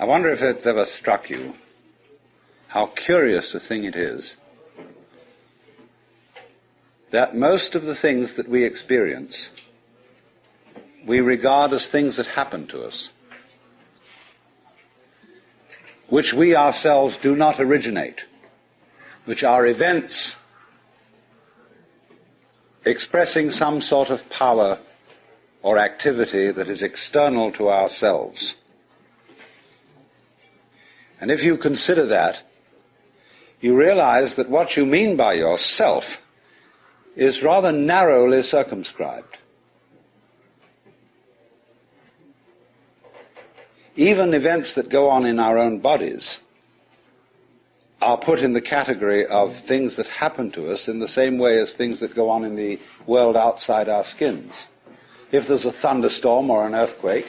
I wonder if it's ever struck you how curious a thing it is that most of the things that we experience we regard as things that happen to us, which we ourselves do not originate, which are events expressing some sort of power or activity that is external to ourselves. And if you consider that, you realize that what you mean by yourself is rather narrowly circumscribed. Even events that go on in our own bodies are put in the category of things that happen to us in the same way as things that go on in the world outside our skins. If there's a thunderstorm or an earthquake,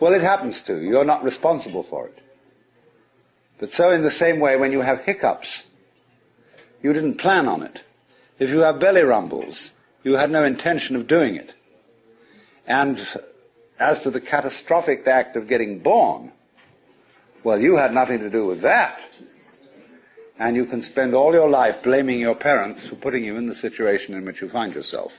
well, it happens to you. You're not responsible for it. But so in the same way, when you have hiccups, you didn't plan on it. If you have belly rumbles, you had no intention of doing it. And as to the catastrophic act of getting born, well, you had nothing to do with that. And you can spend all your life blaming your parents for putting you in the situation in which you find yourself.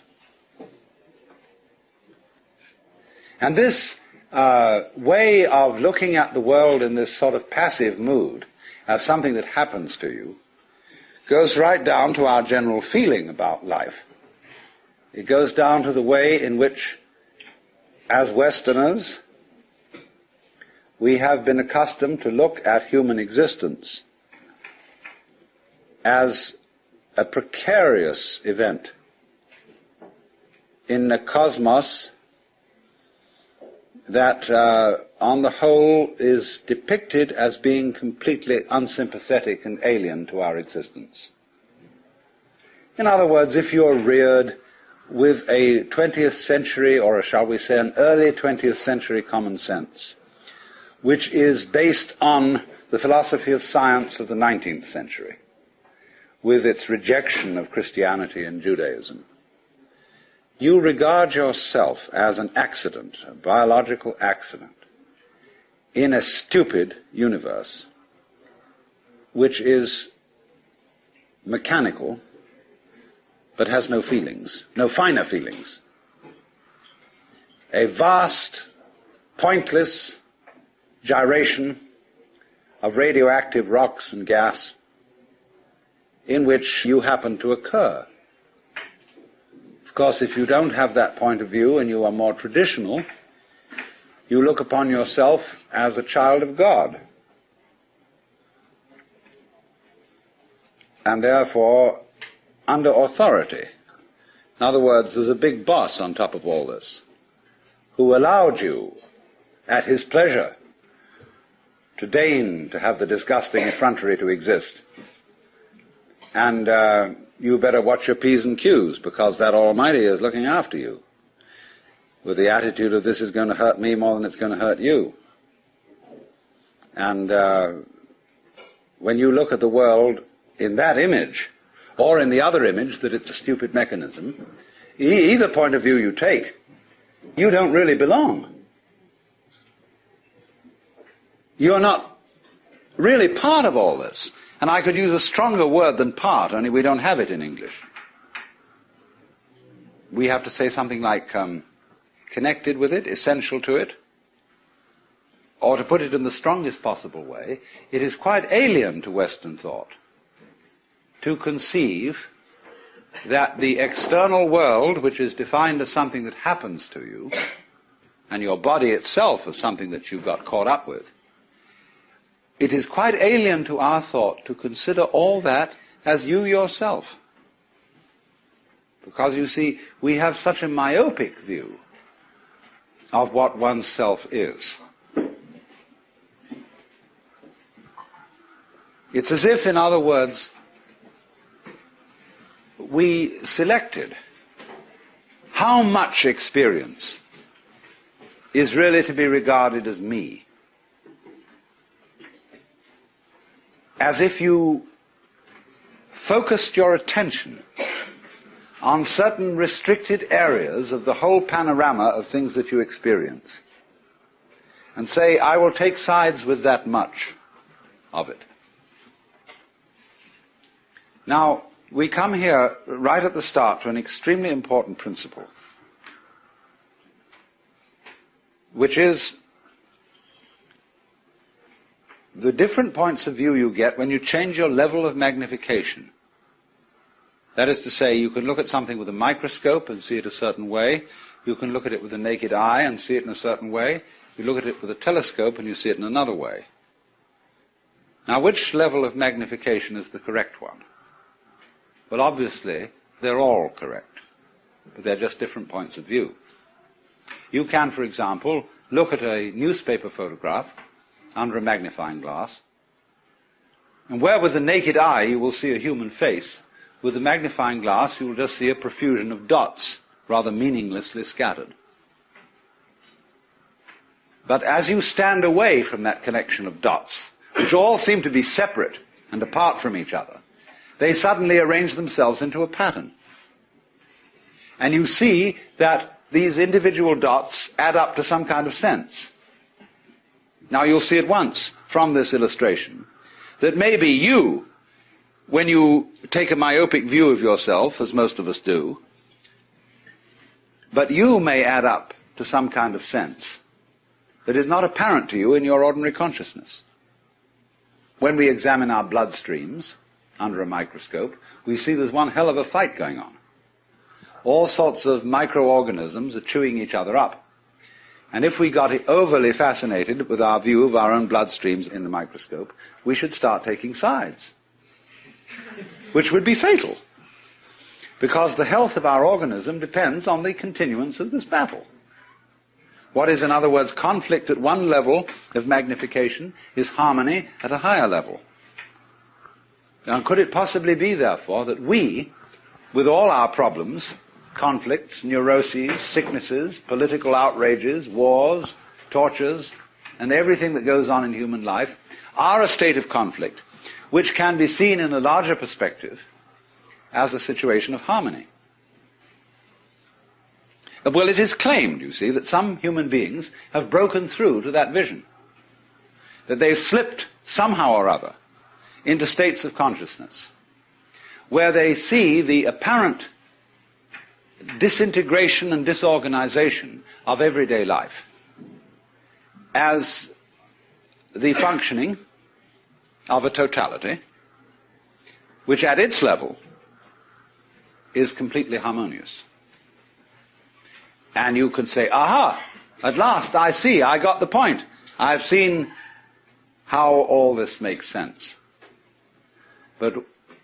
And this uh, way of looking at the world in this sort of passive mood as something that happens to you goes right down to our general feeling about life. It goes down to the way in which, as Westerners, we have been accustomed to look at human existence as a precarious event in a cosmos that, uh, on the whole, is depicted as being completely unsympathetic and alien to our existence. In other words, if you're reared with a 20th century, or shall we say an early 20th century common sense, which is based on the philosophy of science of the 19th century, with its rejection of Christianity and Judaism, you regard yourself as an accident, a biological accident, in a stupid universe, which is mechanical, but has no feelings, no finer feelings. A vast, pointless gyration of radioactive rocks and gas in which you happen to occur. Of course, if you don't have that point of view and you are more traditional, you look upon yourself as a child of God. And therefore, under authority. In other words, there's a big boss on top of all this who allowed you, at his pleasure, to deign to have the disgusting effrontery to exist. And uh, you better watch your P's and Q's because that Almighty is looking after you with the attitude of this is going to hurt me more than it's going to hurt you. And uh, when you look at the world in that image, or in the other image that it's a stupid mechanism, e- either point of view you take, you don't really belong. You're not really part of all this. And I could use a stronger word than part, only we don't have it in English. We have to say something like um, connected with it, essential to it. Or to put it in the strongest possible way, it is quite alien to Western thought to conceive that the external world, which is defined as something that happens to you, and your body itself as something that you got caught up with, it is quite alien to our thought to consider all that as you yourself. Because you see, we have such a myopic view of what oneself is. It's as if, in other words, we selected how much experience is really to be regarded as me. As if you focused your attention on certain restricted areas of the whole panorama of things that you experience. and say, I will take sides with that much of it. Now, we come here right at the start to an extremely important principle, which is the different points of view you get when you change your level of magnification. That is to say, you can look at something with a microscope and see it a certain way. You can look at it with the naked eye and see it in a certain way. You look at it with a telescope and you see it in another way. Now, which level of magnification is the correct one? Well, obviously, they're all correct, but they're just different points of view. You can, for example, look at a newspaper photograph under a magnifying glass, and where with the naked eye you will see a human face, with the magnifying glass you will just see a profusion of dots, rather meaninglessly scattered. But as you stand away from that collection of dots, which all seem to be separate and apart from each other, they suddenly arrange themselves into a pattern. And you see that these individual dots add up to some kind of sense. Now you'll see at once from this illustration that maybe you, when you take a myopic view of yourself, as most of us do, but you may add up to some kind of sense that is not apparent to you in your ordinary consciousness. When we examine our bloodstreams under a microscope, we see there's one hell of a fight going on. All sorts of microorganisms are chewing each other up. And if we got overly fascinated with our view of our own bloodstreams in the microscope, we should start taking sides. Which would be fatal. Because the health of our organism depends on the continuance of this battle. What is, in other words, conflict at one level of magnification is harmony at a higher level. Now, could it possibly be, therefore, that we, with all our problems, conflicts, neuroses, sicknesses, political outrages, wars, tortures, and everything that goes on in human life, are a state of conflict which can be seen in a larger perspective as a situation of harmony? Well, it is claimed, you see, that some human beings have broken through to that vision. That they've slipped somehow or other into states of consciousness where they see the apparent disintegration and disorganization of everyday life as the functioning of a totality which at its level is completely harmonious. And you can say, aha, at last I see, I got the point. I've seen how all this makes sense. But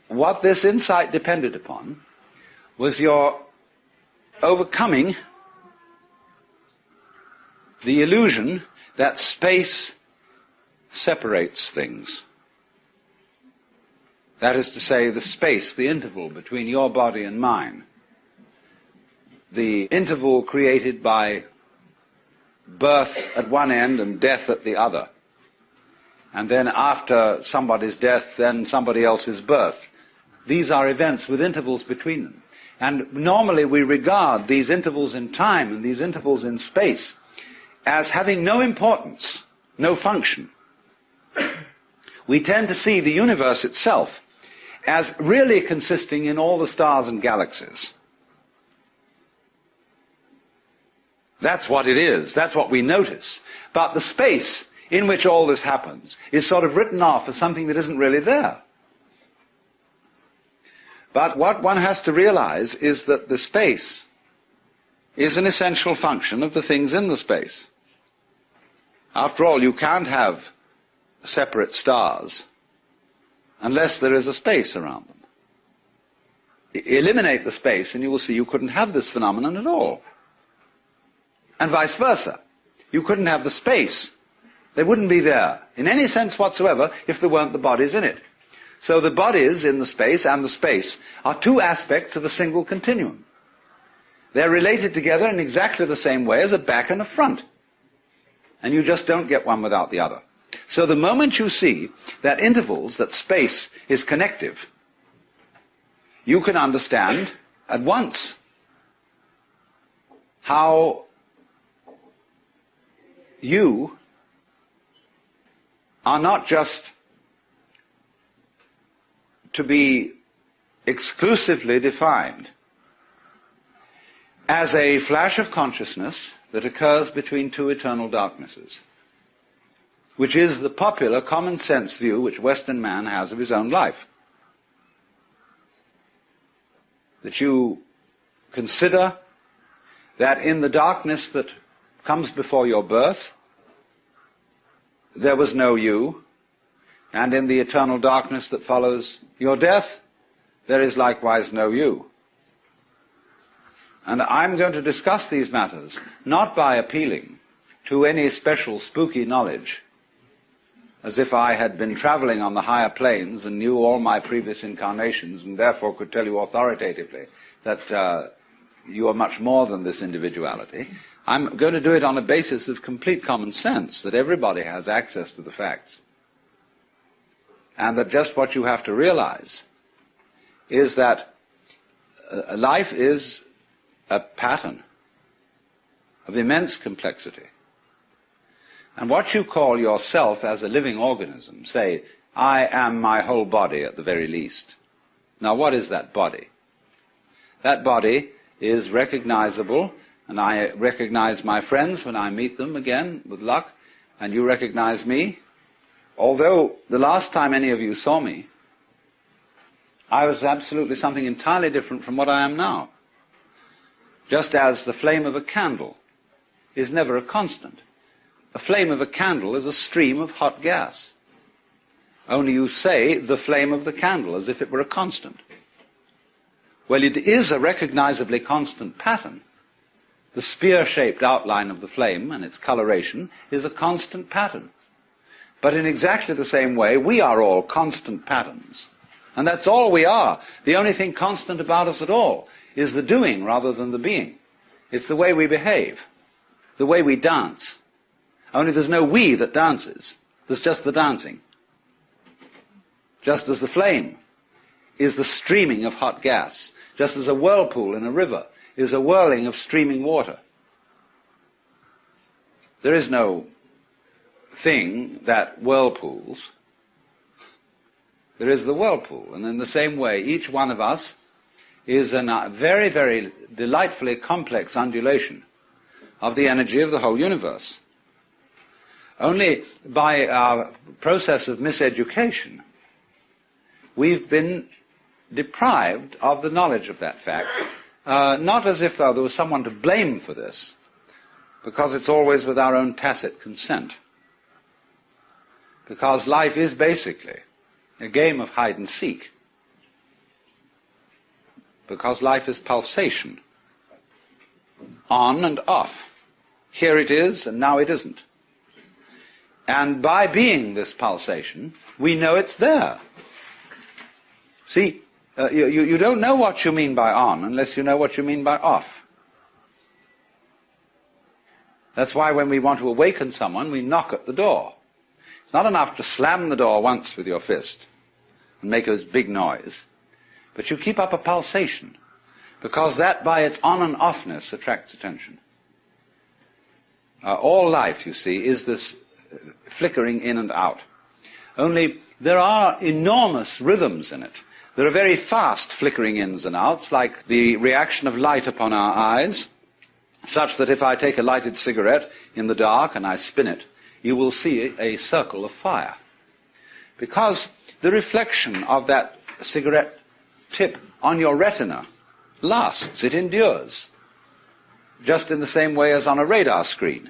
what this insight depended upon was your overcoming the illusion that space separates things. That is to say, the space, the interval between your body and mine the interval created by birth at one end and death at the other. And then after somebody's death, then somebody else's birth. These are events with intervals between them. And normally we regard these intervals in time and these intervals in space as having no importance, no function. We tend to see the universe itself as really consisting in all the stars and galaxies. That's what it is. That's what we notice. But the space in which all this happens is sort of written off as something that isn't really there. But what one has to realize is that the space is an essential function of the things in the space. After all, you can't have separate stars unless there is a space around them. Eliminate the space and you will see you couldn't have this phenomenon at all and vice versa. You couldn't have the space. They wouldn't be there in any sense whatsoever if there weren't the bodies in it. So the bodies in the space and the space are two aspects of a single continuum. They're related together in exactly the same way as a back and a front. And you just don't get one without the other. So the moment you see that intervals, that space is connective, you can understand at once how you are not just to be exclusively defined as a flash of consciousness that occurs between two eternal darknesses, which is the popular common sense view which Western man has of his own life. That you consider that in the darkness that comes before your birth, there was no you, and in the eternal darkness that follows your death, there is likewise no you. And I'm going to discuss these matters not by appealing to any special spooky knowledge, as if I had been traveling on the higher planes and knew all my previous incarnations and therefore could tell you authoritatively that uh, you are much more than this individuality. I'm going to do it on a basis of complete common sense, that everybody has access to the facts. And that just what you have to realize is that uh, life is a pattern of immense complexity. And what you call yourself as a living organism, say, I am my whole body at the very least. Now what is that body? That body is recognizable, and I recognize my friends when I meet them again, with luck, and you recognize me. Although the last time any of you saw me, I was absolutely something entirely different from what I am now. Just as the flame of a candle is never a constant. A flame of a candle is a stream of hot gas. Only you say the flame of the candle as if it were a constant. Well, it is a recognizably constant pattern. The spear-shaped outline of the flame and its coloration is a constant pattern. But in exactly the same way, we are all constant patterns. And that's all we are. The only thing constant about us at all is the doing rather than the being. It's the way we behave, the way we dance. Only there's no we that dances. There's just the dancing. Just as the flame is the streaming of hot gas, just as a whirlpool in a river is a whirling of streaming water. There is no thing that whirlpools. There is the whirlpool. And in the same way, each one of us is a very, very delightfully complex undulation of the energy of the whole universe. Only by our process of miseducation, we've been deprived of the knowledge of that fact, uh, not as if though there was someone to blame for this, because it's always with our own tacit consent. Because life is basically a game of hide and seek because life is pulsation. On and off. Here it is, and now it isn't. And by being this pulsation, we know it's there. See, uh, you, you don't know what you mean by on unless you know what you mean by off. That's why when we want to awaken someone, we knock at the door. It's not enough to slam the door once with your fist and make a big noise. But you keep up a pulsation, because that by its on and offness attracts attention. Uh, all life, you see, is this flickering in and out. Only there are enormous rhythms in it. There are very fast flickering ins and outs, like the reaction of light upon our eyes, such that if I take a lighted cigarette in the dark and I spin it, you will see a circle of fire. Because the reflection of that cigarette tip on your retina lasts, it endures. Just in the same way as on a radar screen.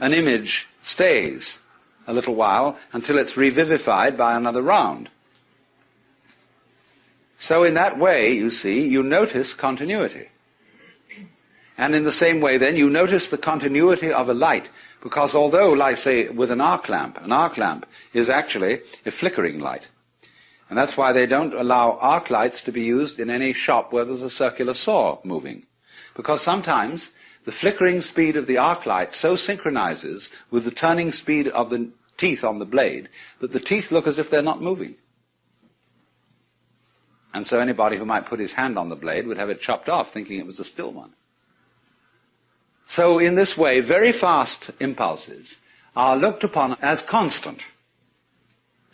An image stays a little while until it's revivified by another round. So in that way, you see, you notice continuity. And in the same way then, you notice the continuity of a light, because although, like say, with an arc lamp, an arc lamp is actually a flickering light. And that's why they don't allow arc lights to be used in any shop where there's a circular saw moving. Because sometimes the flickering speed of the arc light so synchronizes with the turning speed of the teeth on the blade that the teeth look as if they're not moving. And so anybody who might put his hand on the blade would have it chopped off thinking it was a still one. So in this way, very fast impulses are looked upon as constant.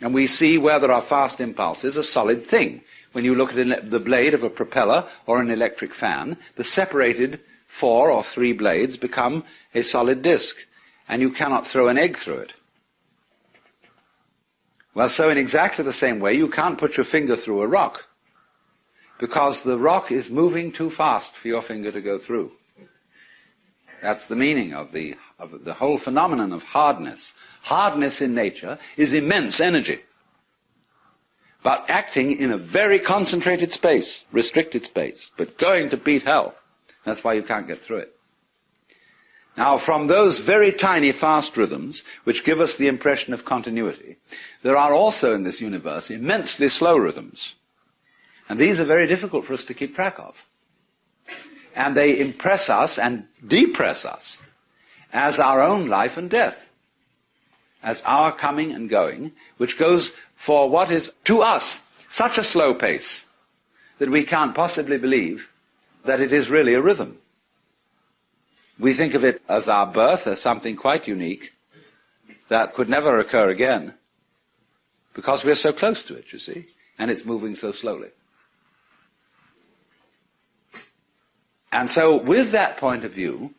And we see where there are fast impulses a solid thing. When you look at the blade of a propeller or an electric fan, the separated four or three blades become a solid disk, and you cannot throw an egg through it. Well, so in exactly the same way, you can't put your finger through a rock because the rock is moving too fast for your finger to go through. That's the meaning of the, of the whole phenomenon of hardness. Hardness in nature is immense energy, but acting in a very concentrated space, restricted space, but going to beat hell. That's why you can't get through it. Now, from those very tiny fast rhythms, which give us the impression of continuity, there are also in this universe immensely slow rhythms. And these are very difficult for us to keep track of. And they impress us and depress us as our own life and death. As our coming and going, which goes for what is, to us, such a slow pace that we can't possibly believe that it is really a rhythm. We think of it as our birth, as something quite unique that could never occur again because we're so close to it, you see, and it's moving so slowly. And so, with that point of view,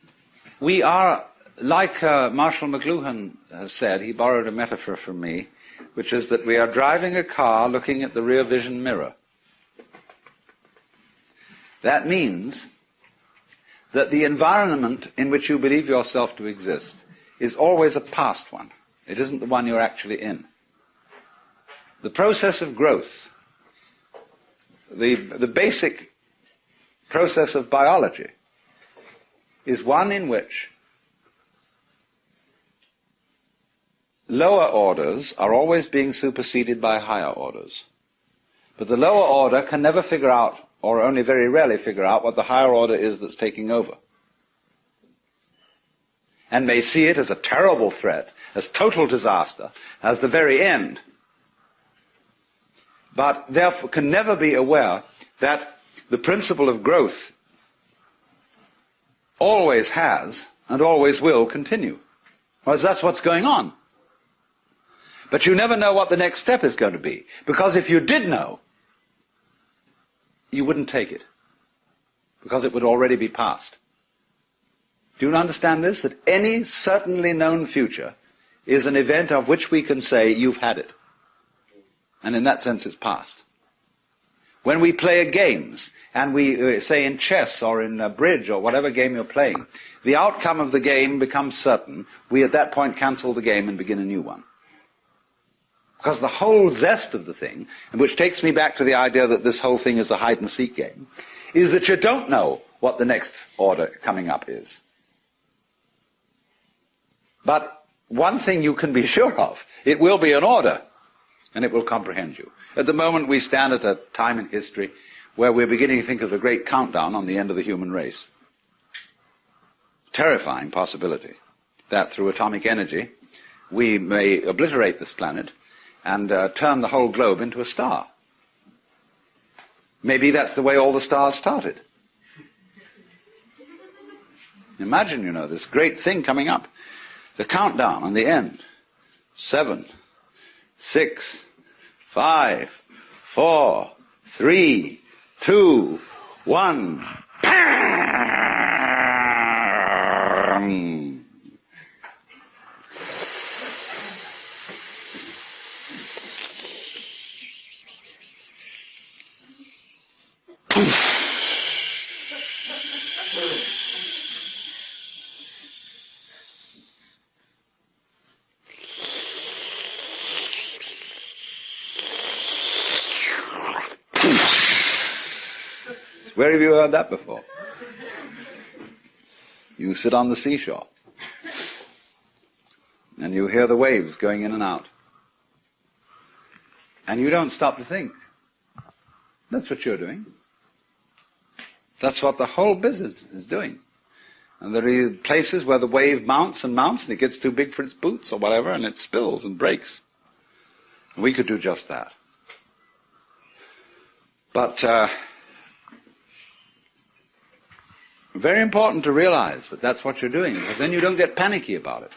we are, like uh, Marshall McLuhan has said, he borrowed a metaphor from me, which is that we are driving a car looking at the rear vision mirror. That means that the environment in which you believe yourself to exist is always a past one. It isn't the one you're actually in. The process of growth, the, the basic process of biology, is one in which lower orders are always being superseded by higher orders. But the lower order can never figure out or only very rarely figure out what the higher order is that's taking over. And may see it as a terrible threat, as total disaster, as the very end. But therefore can never be aware that the principle of growth always has and always will continue. Whereas that's what's going on. But you never know what the next step is going to be. Because if you did know, you wouldn't take it because it would already be past. Do you understand this? That any certainly known future is an event of which we can say, you've had it. And in that sense, it's past. When we play games, and we uh, say in chess or in bridge or whatever game you're playing, the outcome of the game becomes certain. We at that point cancel the game and begin a new one. Because the whole zest of the thing, and which takes me back to the idea that this whole thing is a hide and seek game, is that you don't know what the next order coming up is. But one thing you can be sure of, it will be an order, and it will comprehend you. At the moment we stand at a time in history where we're beginning to think of the great countdown on the end of the human race. Terrifying possibility that through atomic energy we may obliterate this planet and uh, turn the whole globe into a star. Maybe that's the way all the stars started. Imagine, you know, this great thing coming up. The countdown on the end. Seven, six, five, four, three, two, one. Where have you heard that before? You sit on the seashore and you hear the waves going in and out. And you don't stop to think. That's what you're doing. That's what the whole business is doing. And there are places where the wave mounts and mounts and it gets too big for its boots or whatever and it spills and breaks. And we could do just that. But uh, very important to realize that that's what you're doing, because then you don't get panicky about it.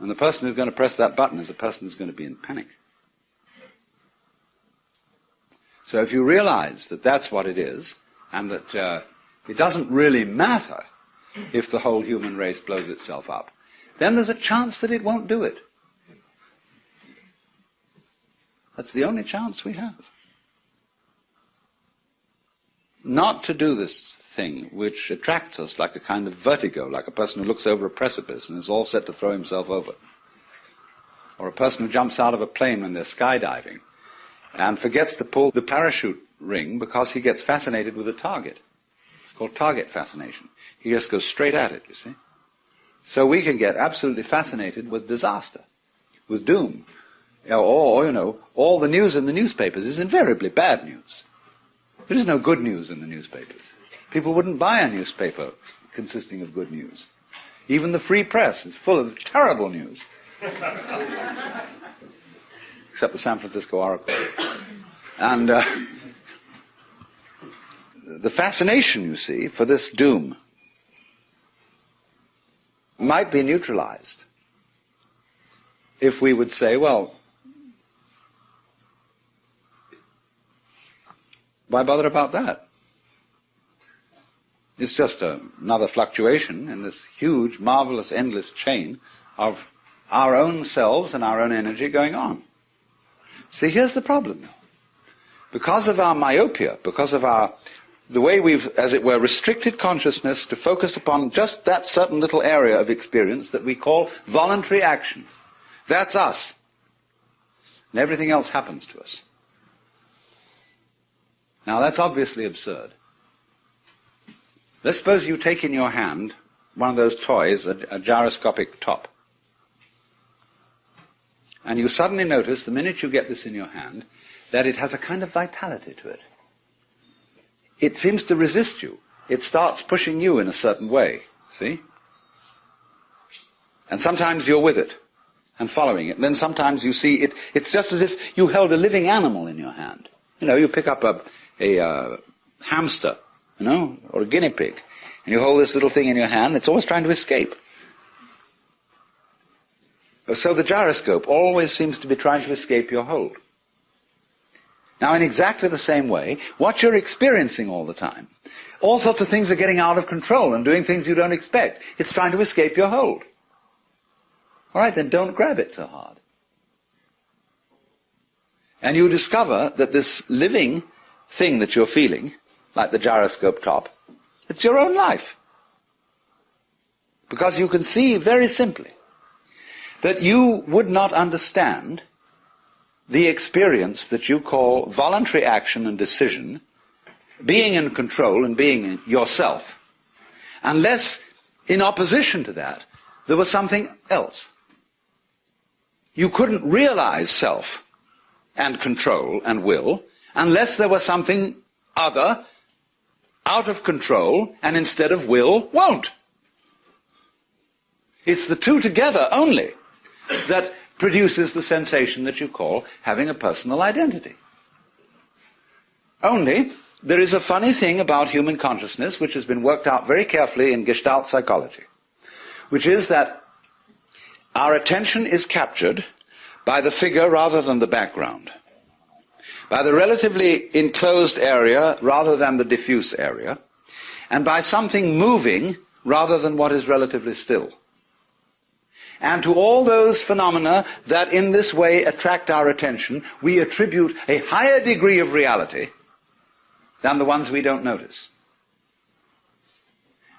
And the person who's going to press that button is a person who's going to be in panic. So if you realize that that's what it is, and that uh, it doesn't really matter if the whole human race blows itself up, then there's a chance that it won't do it. That's the only chance we have. Not to do this thing which attracts us like a kind of vertigo, like a person who looks over a precipice and is all set to throw himself over. Or a person who jumps out of a plane when they're skydiving and forgets to pull the parachute ring because he gets fascinated with a target. It's called target fascination. He just goes straight at it, you see. So we can get absolutely fascinated with disaster, with doom. Or, you know, all the news in the newspapers is invariably bad news. There is no good news in the newspapers. People wouldn't buy a newspaper consisting of good news. Even the free press is full of terrible news. Except the San Francisco Oracle. And uh, the fascination, you see, for this doom might be neutralized if we would say, well, why bother about that? It's just a, another fluctuation in this huge, marvelous, endless chain of our own selves and our own energy going on. See, here's the problem. Because of our myopia, because of our the way we've, as it were, restricted consciousness to focus upon just that certain little area of experience that we call voluntary action. That's us. And everything else happens to us. Now that's obviously absurd. Let's suppose you take in your hand one of those toys, a, a gyroscopic top. And you suddenly notice, the minute you get this in your hand, that it has a kind of vitality to it. It seems to resist you. It starts pushing you in a certain way. See? And sometimes you're with it and following it. And then sometimes you see it, it's just as if you held a living animal in your hand. You know, you pick up a, a uh, hamster, you know, or a guinea pig, and you hold this little thing in your hand, it's always trying to escape. So the gyroscope always seems to be trying to escape your hold. Now, in exactly the same way, what you're experiencing all the time, all sorts of things are getting out of control and doing things you don't expect. It's trying to escape your hold. All right, then don't grab it so hard. And you discover that this living thing that you're feeling, like the gyroscope top, it's your own life. Because you can see very simply that you would not understand the experience that you call voluntary action and decision, being in control and being yourself, unless in opposition to that there was something else. You couldn't realize self and control and will unless there was something other out of control and instead of will won't. It's the two together only that produces the sensation that you call having a personal identity. Only, there is a funny thing about human consciousness which has been worked out very carefully in Gestalt psychology, which is that our attention is captured by the figure rather than the background, by the relatively enclosed area rather than the diffuse area, and by something moving rather than what is relatively still and to all those phenomena that in this way attract our attention, we attribute a higher degree of reality than the ones we don't notice.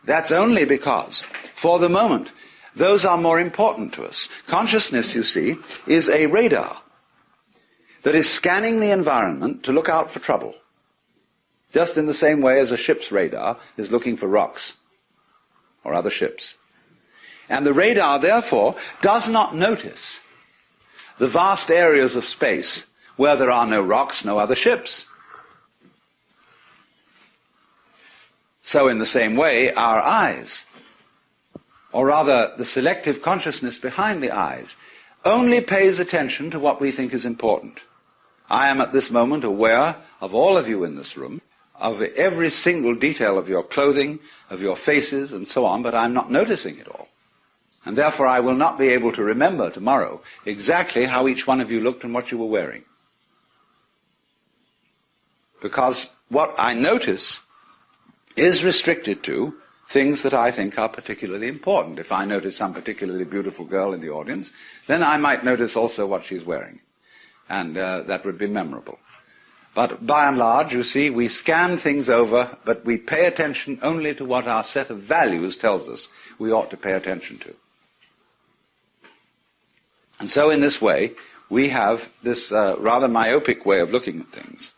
That's only because, for the moment, those are more important to us. Consciousness, you see, is a radar that is scanning the environment to look out for trouble. Just in the same way as a ship's radar is looking for rocks or other ships. And the radar, therefore, does not notice the vast areas of space where there are no rocks, no other ships. So in the same way, our eyes, or rather the selective consciousness behind the eyes, only pays attention to what we think is important. I am at this moment aware of all of you in this room, of every single detail of your clothing, of your faces, and so on, but I'm not noticing it all. And therefore I will not be able to remember tomorrow exactly how each one of you looked and what you were wearing. Because what I notice is restricted to things that I think are particularly important. If I notice some particularly beautiful girl in the audience, then I might notice also what she's wearing. And uh, that would be memorable. But by and large, you see, we scan things over, but we pay attention only to what our set of values tells us we ought to pay attention to. And so in this way, we have this uh, rather myopic way of looking at things.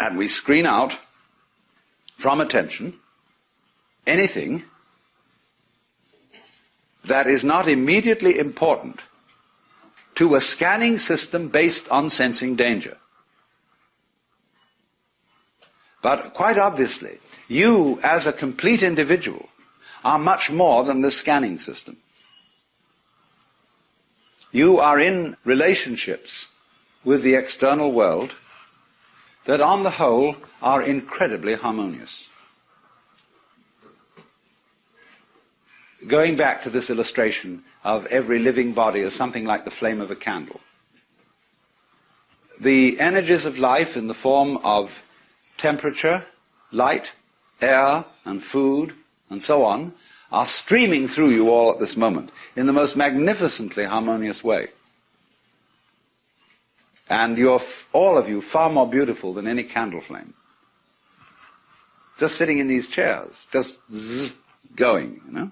And we screen out from attention anything that is not immediately important to a scanning system based on sensing danger. But quite obviously, you as a complete individual are much more than the scanning system. You are in relationships with the external world that on the whole are incredibly harmonious. Going back to this illustration of every living body is something like the flame of a candle. The energies of life in the form of temperature, light, air, and food, and so on, are streaming through you all at this moment in the most magnificently harmonious way. And you're, all of you, far more beautiful than any candle flame. Just sitting in these chairs, just zzz, going, you know?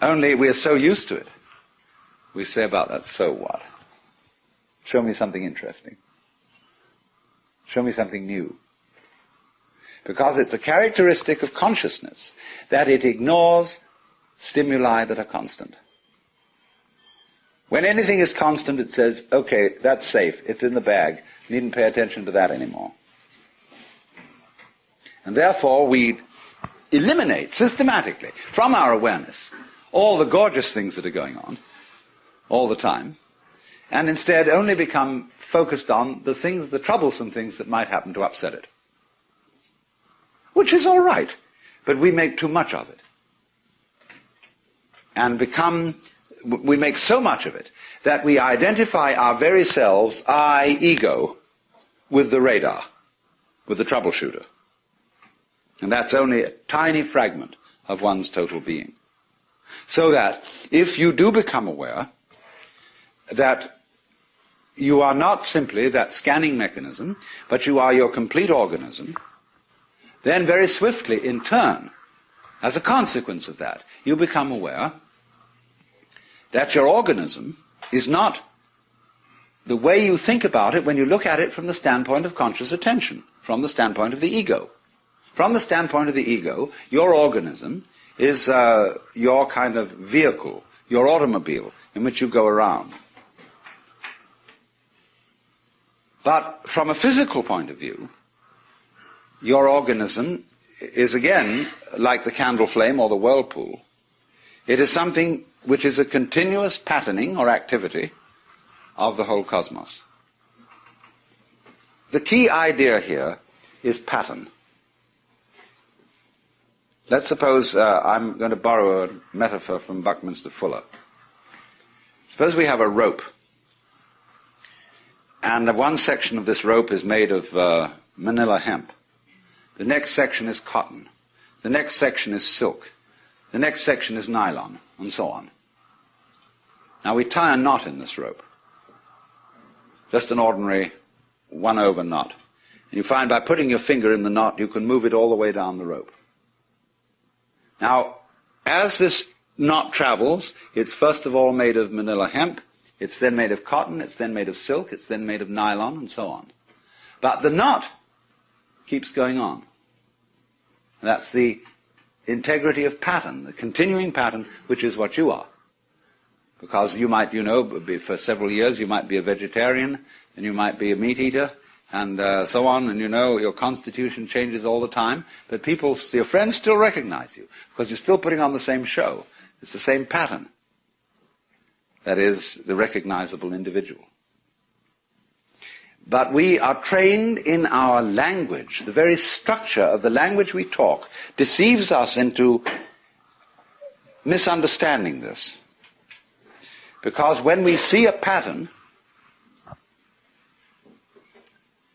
Only we are so used to it. We say about that, so what? Show me something interesting. Show me something new. Because it's a characteristic of consciousness that it ignores stimuli that are constant. When anything is constant, it says, okay, that's safe. It's in the bag. Needn't pay attention to that anymore. And therefore, we eliminate systematically from our awareness all the gorgeous things that are going on all the time, and instead only become focused on the things, the troublesome things that might happen to upset it. Which is all right, but we make too much of it. And become, we make so much of it that we identify our very selves, I, ego, with the radar, with the troubleshooter. And that's only a tiny fragment of one's total being. So that if you do become aware that you are not simply that scanning mechanism, but you are your complete organism, then very swiftly, in turn, as a consequence of that, you become aware that your organism is not the way you think about it when you look at it from the standpoint of conscious attention, from the standpoint of the ego. From the standpoint of the ego, your organism is uh, your kind of vehicle, your automobile in which you go around. But from a physical point of view, your organism is again like the candle flame or the whirlpool. It is something which is a continuous patterning or activity of the whole cosmos. The key idea here is pattern. Let's suppose uh, I'm going to borrow a metaphor from Buckminster Fuller. Suppose we have a rope and one section of this rope is made of uh, manila hemp. The next section is cotton. The next section is silk. The next section is nylon, and so on. Now we tie a knot in this rope. Just an ordinary one over knot. And you find by putting your finger in the knot, you can move it all the way down the rope. Now, as this knot travels, it's first of all made of manila hemp, it's then made of cotton, it's then made of silk, it's then made of nylon, and so on. But the knot keeps going on. That's the integrity of pattern, the continuing pattern, which is what you are. Because you might, you know, for several years you might be a vegetarian, and you might be a meat eater, and uh, so on, and you know your constitution changes all the time, but people, your friends still recognize you, because you're still putting on the same show. It's the same pattern. That is, the recognizable individual. But we are trained in our language. The very structure of the language we talk deceives us into misunderstanding this. Because when we see a pattern,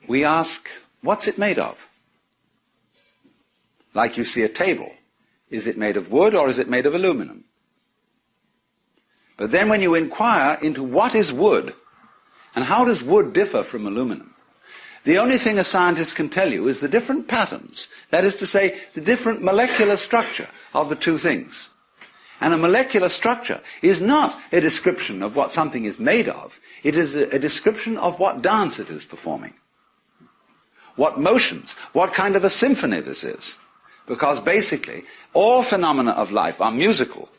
we ask, what's it made of? Like you see a table. Is it made of wood or is it made of aluminum? But then when you inquire into what is wood, and how does wood differ from aluminum, the only thing a scientist can tell you is the different patterns. That is to say, the different molecular structure of the two things. And a molecular structure is not a description of what something is made of. It is a, a description of what dance it is performing. What motions, what kind of a symphony this is. Because basically, all phenomena of life are musical.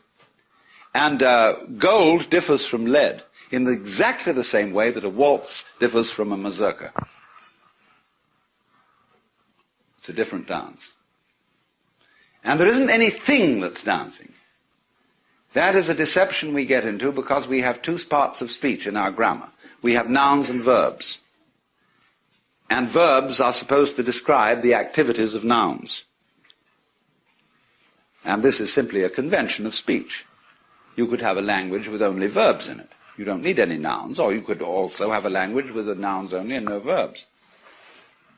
And uh, gold differs from lead in exactly the same way that a waltz differs from a mazurka. It's a different dance. And there isn't anything that's dancing. That is a deception we get into because we have two parts of speech in our grammar. We have nouns and verbs. And verbs are supposed to describe the activities of nouns. And this is simply a convention of speech. You could have a language with only verbs in it. You don't need any nouns, or you could also have a language with the nouns only and no verbs.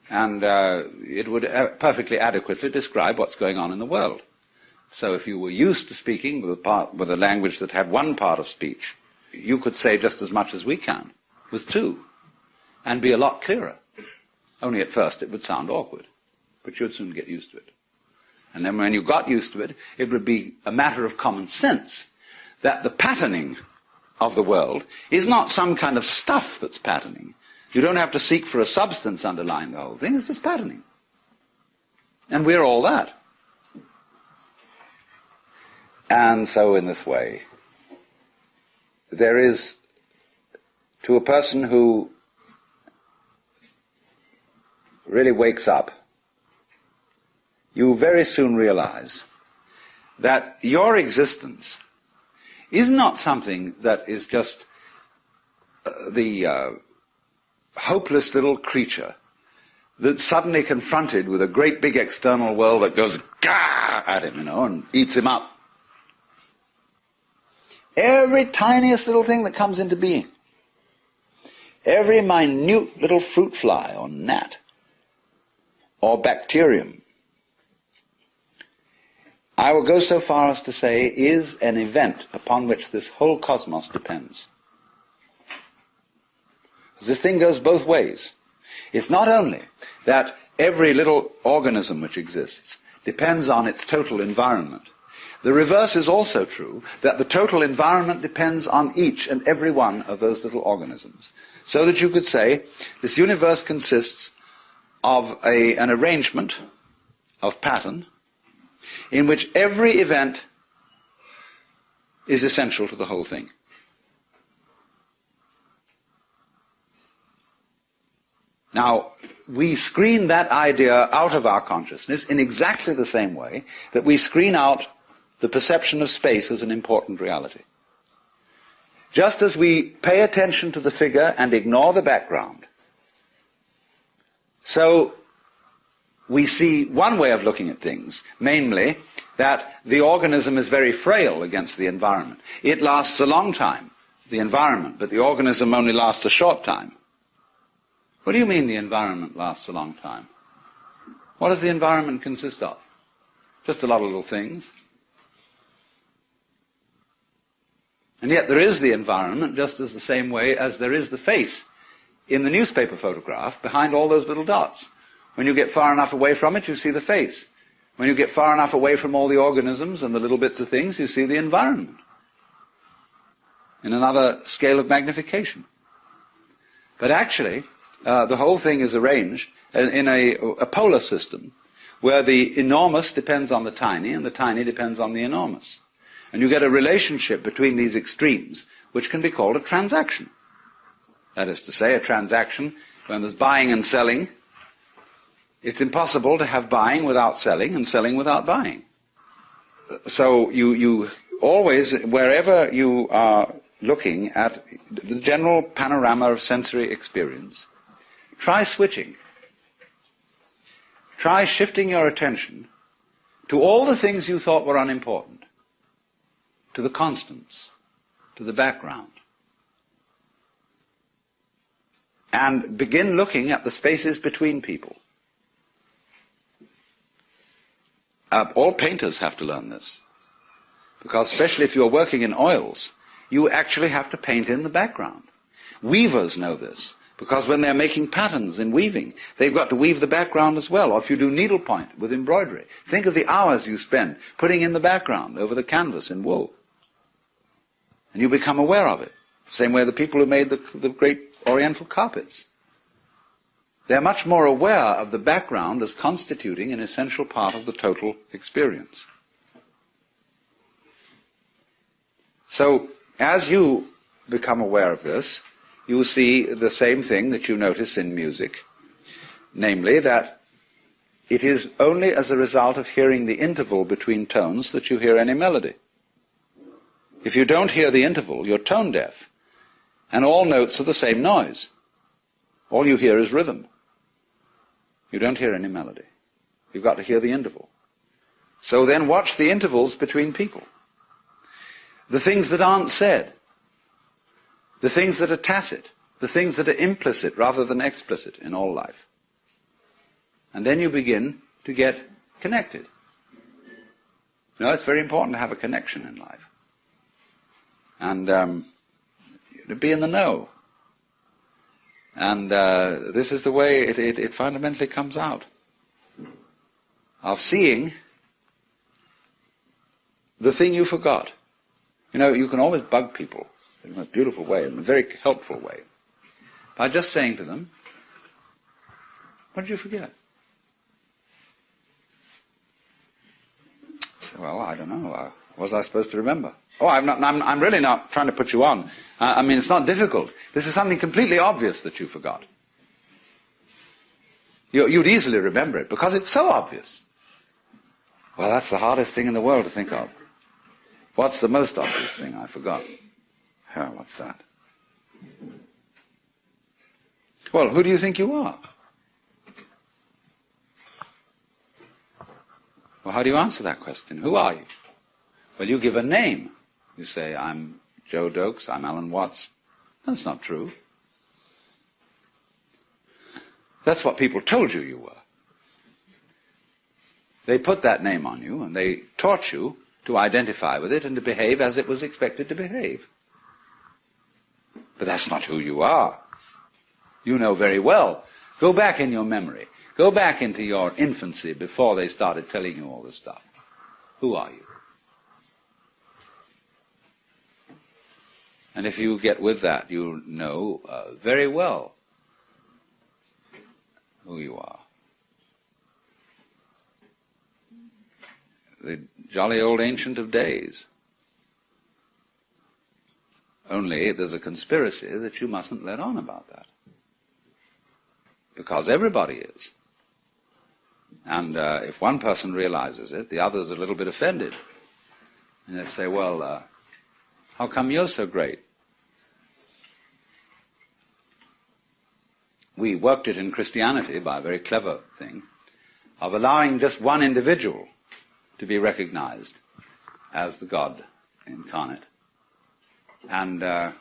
And uh, it would uh, perfectly adequately describe what's going on in the world. So if you were used to speaking with a, part, with a language that had one part of speech, you could say just as much as we can with two, and be a lot clearer. Only at first it would sound awkward, but you'd soon get used to it. And then when you got used to it, it would be a matter of common sense that the patterning of the world is not some kind of stuff that's patterning. You don't have to seek for a substance underlying the whole thing, it's just patterning. And we're all that. And so in this way, there is, to a person who really wakes up, you very soon realize that your existence is not something that is just uh, the uh, hopeless little creature that's suddenly confronted with a great big external world that goes gah at him, you know, and eats him up. Every tiniest little thing that comes into being, every minute little fruit fly or gnat or bacterium, I will go so far as to say is an event upon which this whole cosmos depends. This thing goes both ways. It's not only that every little organism which exists depends on its total environment, the reverse is also true, that the total environment depends on each and every one of those little organisms. So that you could say this universe consists of a, an arrangement of pattern in which every event is essential to the whole thing. Now, we screen that idea out of our consciousness in exactly the same way that we screen out the perception of space as an important reality. Just as we pay attention to the figure and ignore the background, so we see one way of looking at things, namely that the organism is very frail against the environment. It lasts a long time, the environment, but the organism only lasts a short time. What do you mean the environment lasts a long time? What does the environment consist of? Just a lot of little things. And yet there is the environment just as the same way as there is the face in the newspaper photograph behind all those little dots. When you get far enough away from it, you see the face. When you get far enough away from all the organisms and the little bits of things, you see the environment. In another scale of magnification. But actually, uh, the whole thing is arranged in a, a polar system where the enormous depends on the tiny and the tiny depends on the enormous. And you get a relationship between these extremes, which can be called a transaction. That is to say, a transaction when there's buying and selling. It's impossible to have buying without selling and selling without buying. So you, you always, wherever you are looking at the general panorama of sensory experience, try switching. Try shifting your attention to all the things you thought were unimportant to the constants, to the background. And begin looking at the spaces between people. Uh, all painters have to learn this. Because especially if you're working in oils, you actually have to paint in the background. Weavers know this. Because when they're making patterns in weaving, they've got to weave the background as well. Or if you do needlepoint with embroidery, think of the hours you spend putting in the background over the canvas in wool. And you become aware of it. Same way the people who made the, the great oriental carpets. They're much more aware of the background as constituting an essential part of the total experience. So, as you become aware of this, you see the same thing that you notice in music, namely that it is only as a result of hearing the interval between tones that you hear any melody. If you don't hear the interval, you're tone deaf. And all notes are the same noise. All you hear is rhythm. You don't hear any melody. You've got to hear the interval. So then watch the intervals between people. The things that aren't said the things that are tacit, the things that are implicit rather than explicit in all life. And then you begin to get connected. You know, it's very important to have a connection in life. And um, to be in the know. And uh, this is the way it, it, it fundamentally comes out. Of seeing the thing you forgot. You know, you can always bug people in a beautiful way, in a very helpful way, by just saying to them, what did you forget? Well, I don't know. Uh, what was I supposed to remember? Oh, I'm, not, I'm, I'm really not trying to put you on. I mean, it's not difficult. This is something completely obvious that you forgot. You, you'd easily remember it because it's so obvious. Well, that's the hardest thing in the world to think of. What's the most obvious thing I forgot? Oh, what's that? Well, who do you think you are? Well, how do you answer that question? Who are you? Well, you give a name. You say, I'm Joe Doakes, I'm Alan Watts. That's not true. That's what people told you you were. They put that name on you and they taught you to identify with it and to behave as it was expected to behave. But that's not who you are. You know very well. Go back in your memory. Go back into your infancy before they started telling you all this stuff. Who are you? And if you get with that, you know uh, very well who you are. The jolly old ancient of days. Only there's a conspiracy that you mustn't let on about that. Because everybody is. And uh, if one person realizes it, the other's are a little bit offended. And they say, well, uh, how come you're so great? We worked it in Christianity by a very clever thing of allowing just one individual to be recognized as the God incarnate. And uh,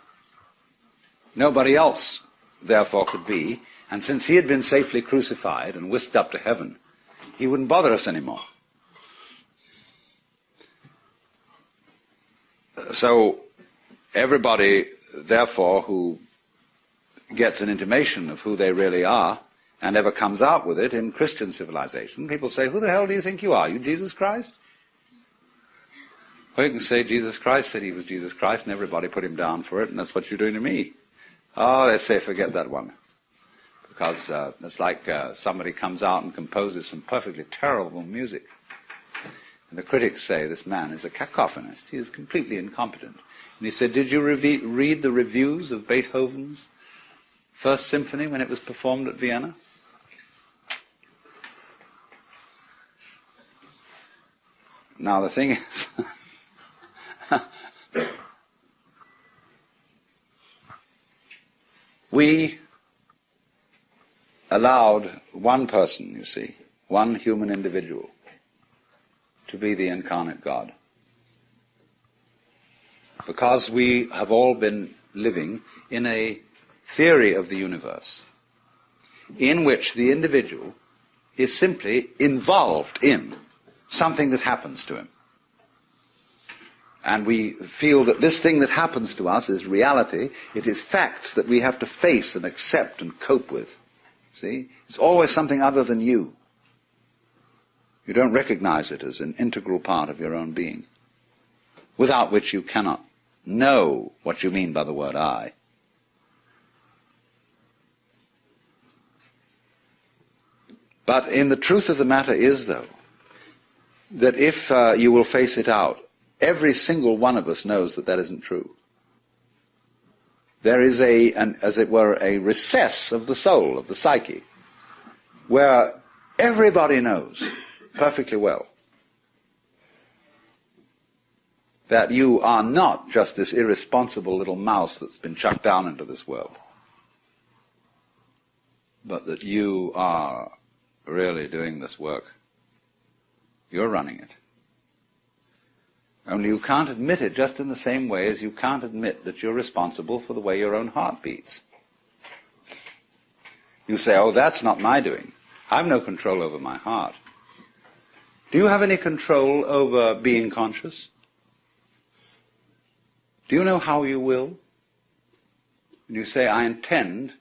nobody else, therefore, could be. And since he had been safely crucified and whisked up to heaven, he wouldn't bother us anymore. So, everybody, therefore, who gets an intimation of who they really are and ever comes out with it in Christian civilization, people say, Who the hell do you think you are? You Jesus Christ? Or you can say Jesus Christ said he was Jesus Christ and everybody put him down for it and that's what you're doing to me. Oh, they say forget that one. Because uh, it's like uh, somebody comes out and composes some perfectly terrible music. And the critics say this man is a cacophonist. He is completely incompetent. And he said, did you re- read the reviews of Beethoven's First Symphony when it was performed at Vienna? Now the thing is, we allowed one person, you see, one human individual, to be the incarnate God. because we have all been living in a theory of the universe in which the individual is simply involved in something that happens to him. And we feel that this thing that happens to us is reality. It is facts that we have to face and accept and cope with. See? It's always something other than you. You don't recognize it as an integral part of your own being, without which you cannot know what you mean by the word I. But in the truth of the matter is, though, that if uh, you will face it out, every single one of us knows that that isn't true. There is a, an, as it were, a recess of the soul, of the psyche, where everybody knows perfectly well that you are not just this irresponsible little mouse that's been chucked down into this world, but that you are really doing this work. You're running it. Only you can't admit it just in the same way as you can't admit that you're responsible for the way your own heart beats. You say, oh, that's not my doing. I've no control over my heart. Do you have any control over being conscious? Do you know how you will? And you say, I intend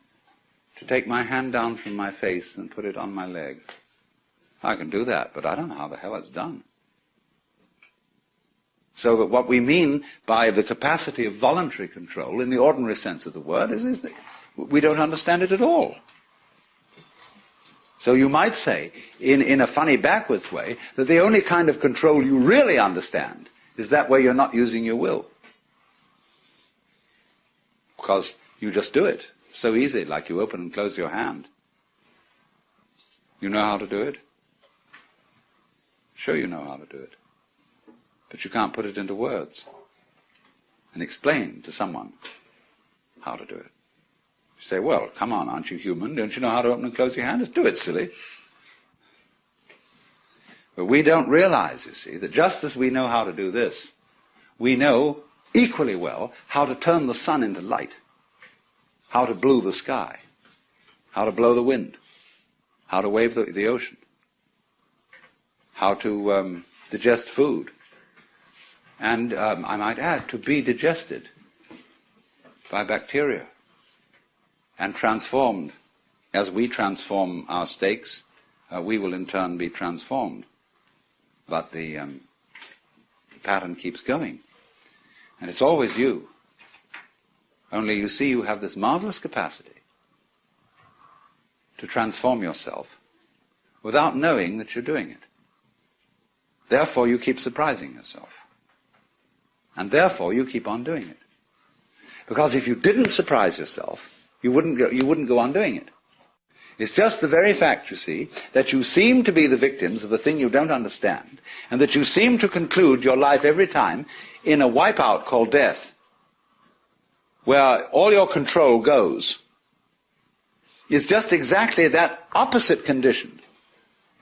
to take my hand down from my face and put it on my leg. I can do that, but I don't know how the hell it's done. So that what we mean by the capacity of voluntary control in the ordinary sense of the word is, is that we don't understand it at all. So you might say, in, in a funny backwards way, that the only kind of control you really understand is that where you're not using your will. Because you just do it. So easy, like you open and close your hand. You know how to do it? Sure you know how to do it. But you can't put it into words and explain to someone how to do it. You say, well, come on, aren't you human? Don't you know how to open and close your hand? Just do it, silly. But we don't realize, you see, that just as we know how to do this, we know equally well how to turn the sun into light how to blow the sky, how to blow the wind, how to wave the, the ocean, how to um, digest food, and um, I might add, to be digested by bacteria and transformed. As we transform our steaks, uh, we will in turn be transformed. But the, um, the pattern keeps going. And it's always you only you see you have this marvelous capacity to transform yourself without knowing that you're doing it. Therefore you keep surprising yourself. And therefore you keep on doing it. Because if you didn't surprise yourself, you wouldn't go, you wouldn't go on doing it. It's just the very fact, you see, that you seem to be the victims of a thing you don't understand, and that you seem to conclude your life every time in a wipeout called death where all your control goes, is just exactly that opposite condition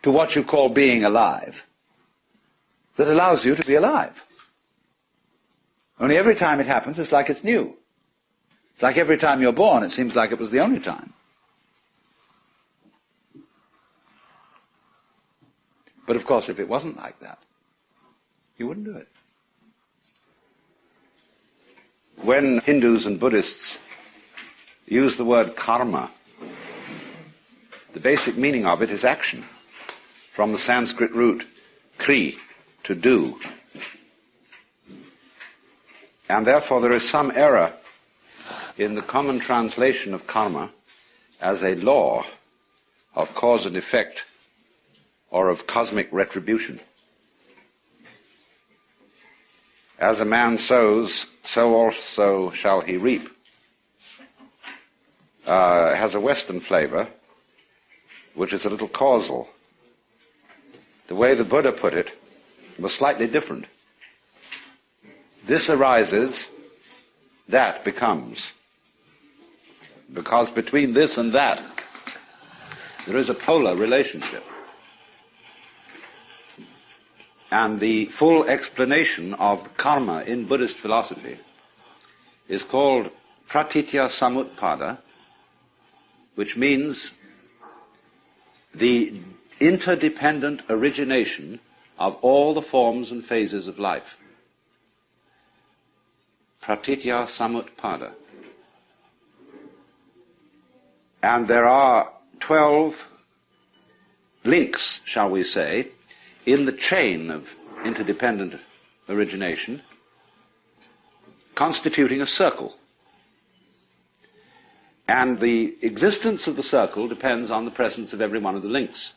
to what you call being alive that allows you to be alive. Only every time it happens, it's like it's new. It's like every time you're born, it seems like it was the only time. But of course, if it wasn't like that, you wouldn't do it. When Hindus and Buddhists use the word karma, the basic meaning of it is action, from the Sanskrit root kri, to do. And therefore there is some error in the common translation of karma as a law of cause and effect or of cosmic retribution. As a man sows, so also shall he reap. Uh, has a Western flavor, which is a little causal. The way the Buddha put it was slightly different. This arises, that becomes. Because between this and that, there is a polar relationship. And the full explanation of karma in Buddhist philosophy is called pratitya samutpada, which means the interdependent origination of all the forms and phases of life. Pratitya samutpada. And there are 12 links, shall we say, in the chain of interdependent origination, constituting a circle. And the existence of the circle depends on the presence of every one of the links.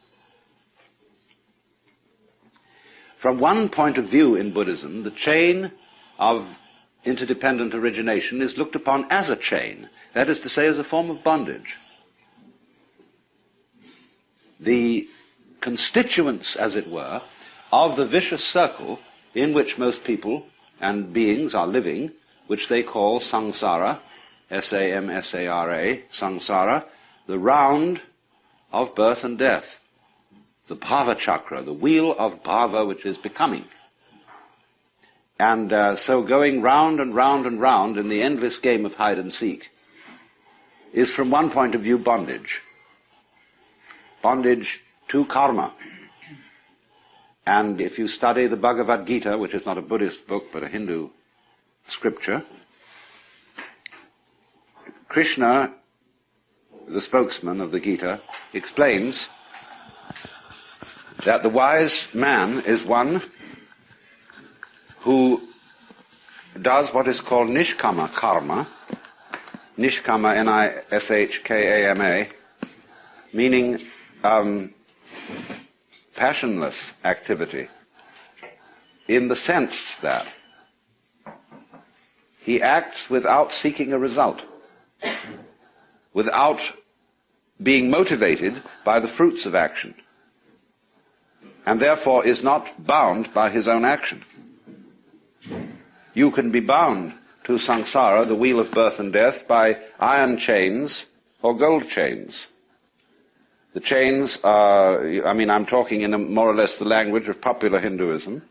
From one point of view in Buddhism, the chain of interdependent origination is looked upon as a chain, that is to say, as a form of bondage. The constituents, as it were, of the vicious circle in which most people and beings are living, which they call samsara, S-A-M-S-A-R-A, samsara, the round of birth and death, the bhava chakra, the wheel of bhava which is becoming. And uh, so going round and round and round in the endless game of hide and seek is from one point of view bondage. Bondage to karma. And if you study the Bhagavad Gita, which is not a Buddhist book but a Hindu scripture, Krishna, the spokesman of the Gita, explains that the wise man is one who does what is called nishkama karma, nishkama, N-I-S-H-K-A-M-A, meaning um, passionless activity, in the sense that he acts without seeking a result, without being motivated by the fruits of action, and therefore is not bound by his own action. You can be bound to samsara, the wheel of birth and death, by iron chains or gold chains. The chains are, I mean, I'm talking in more or less the language of popular Hinduism,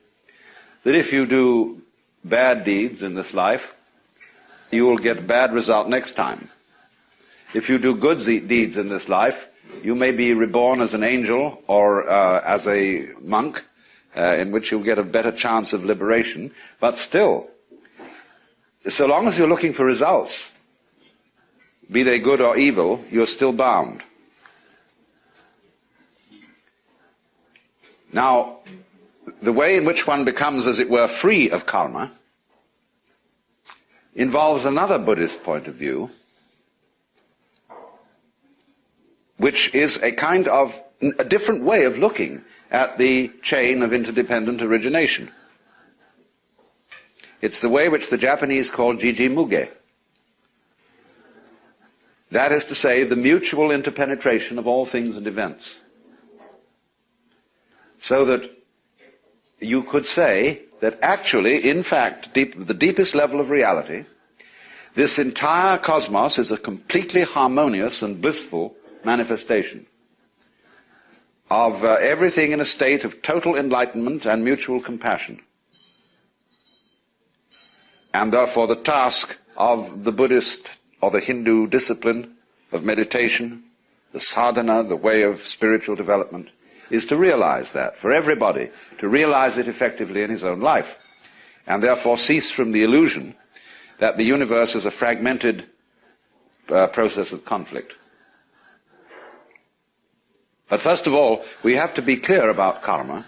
that if you do bad deeds in this life, you will get bad result next time. If you do good deeds in this life, you may be reborn as an angel or uh, as a monk, uh, in which you'll get a better chance of liberation. But still, so long as you're looking for results, be they good or evil, you're still bound. Now, the way in which one becomes, as it were, free of karma involves another Buddhist point of view, which is a kind of a different way of looking at the chain of interdependent origination. It's the way which the Japanese call jiji muge. That is to say, the mutual interpenetration of all things and events. So that you could say that actually, in fact, deep, the deepest level of reality, this entire cosmos is a completely harmonious and blissful manifestation of uh, everything in a state of total enlightenment and mutual compassion. And therefore the task of the Buddhist or the Hindu discipline of meditation, the sadhana, the way of spiritual development, is to realize that for everybody, to realize it effectively in his own life, and therefore cease from the illusion that the universe is a fragmented uh, process of conflict. But first of all, we have to be clear about karma,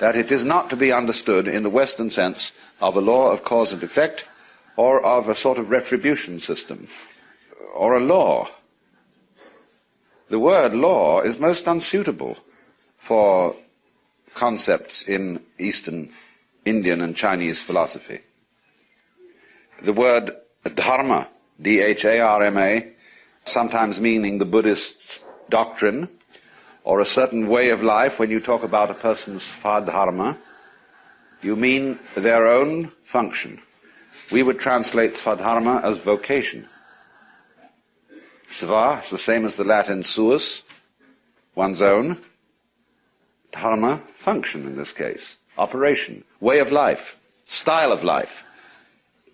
that it is not to be understood in the Western sense of a law of cause and effect, or of a sort of retribution system, or a law. The word law is most unsuitable for concepts in Eastern Indian and Chinese philosophy. The word dharma, D-H-A-R-M-A, sometimes meaning the Buddhist doctrine, or a certain way of life, when you talk about a person's svadharma, you mean their own function. We would translate svadharma as vocation. Sva is the same as the Latin suus, one's own dharma, function in this case, operation, way of life, style of life,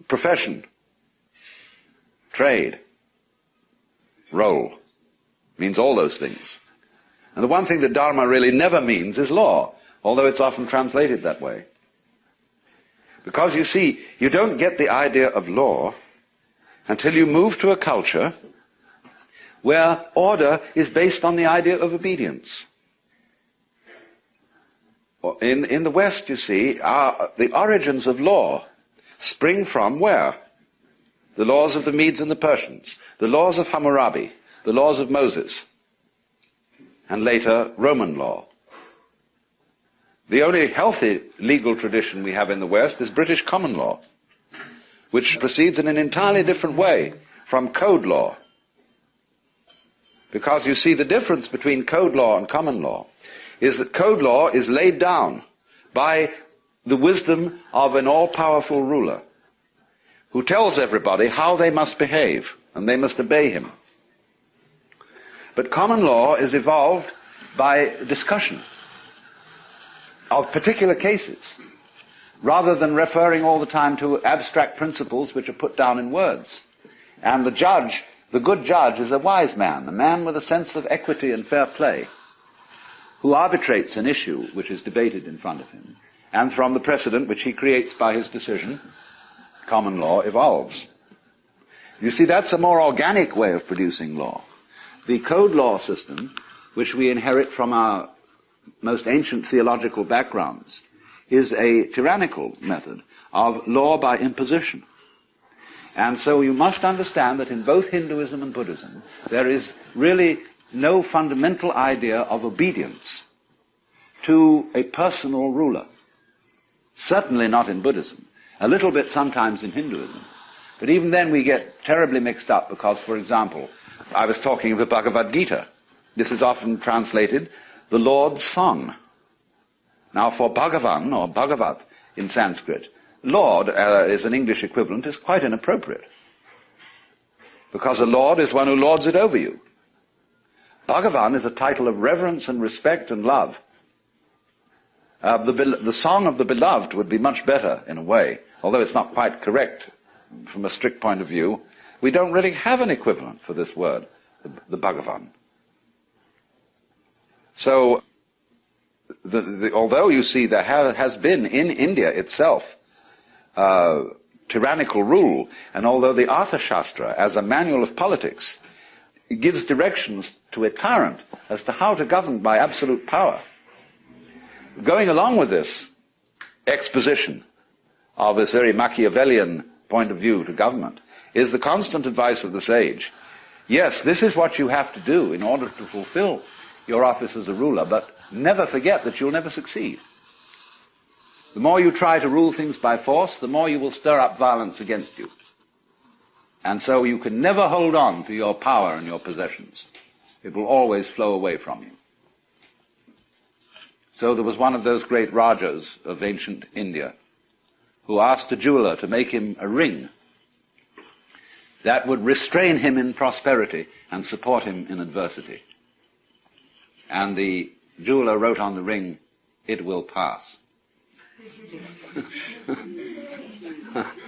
profession. trade, role. means all those things. And the one thing that Dharma really never means is law, although it's often translated that way. Because you see, you don't get the idea of law until you move to a culture where order is based on the idea of obedience. In, in the West, you see, our, the origins of law spring from where? The laws of the Medes and the Persians, the laws of Hammurabi, the laws of Moses, and later Roman law. The only healthy legal tradition we have in the West is British common law, which proceeds in an entirely different way from code law. Because you see, the difference between code law and common law is that code law is laid down by the wisdom of an all-powerful ruler who tells everybody how they must behave and they must obey him. But common law is evolved by discussion of particular cases rather than referring all the time to abstract principles which are put down in words. And the judge the good judge is a wise man, a man with a sense of equity and fair play, who arbitrates an issue which is debated in front of him, and from the precedent which he creates by his decision, common law evolves. You see, that's a more organic way of producing law. The code law system, which we inherit from our most ancient theological backgrounds, is a tyrannical method of law by imposition. And so you must understand that in both Hinduism and Buddhism, there is really no fundamental idea of obedience to a personal ruler. Certainly not in Buddhism. A little bit sometimes in Hinduism. But even then we get terribly mixed up because, for example, I was talking of the Bhagavad Gita. This is often translated the Lord's Song. Now for Bhagavan or Bhagavat in Sanskrit, Lord uh, is an English equivalent is quite inappropriate. Because a lord is one who lords it over you. Bhagavan is a title of reverence and respect and love. Uh, the, the song of the beloved would be much better in a way, although it's not quite correct from a strict point of view. We don't really have an equivalent for this word, the, the Bhagavan. So, the, the, although you see there ha- has been in India itself uh, tyrannical rule. And although the Arthashastra, as a manual of politics, gives directions to a tyrant as to how to govern by absolute power, going along with this exposition of this very Machiavellian point of view to government is the constant advice of the sage. Yes, this is what you have to do in order to fulfill your office as a ruler, but never forget that you'll never succeed. The more you try to rule things by force, the more you will stir up violence against you. And so you can never hold on to your power and your possessions. It will always flow away from you. So there was one of those great Rajas of ancient India who asked a jeweler to make him a ring that would restrain him in prosperity and support him in adversity. And the jeweler wrote on the ring, it will pass.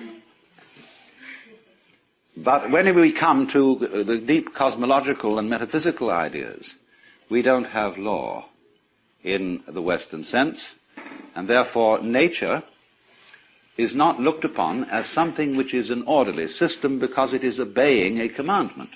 but when we come to the deep cosmological and metaphysical ideas, we don't have law in the Western sense, and therefore nature is not looked upon as something which is an orderly system because it is obeying a commandment.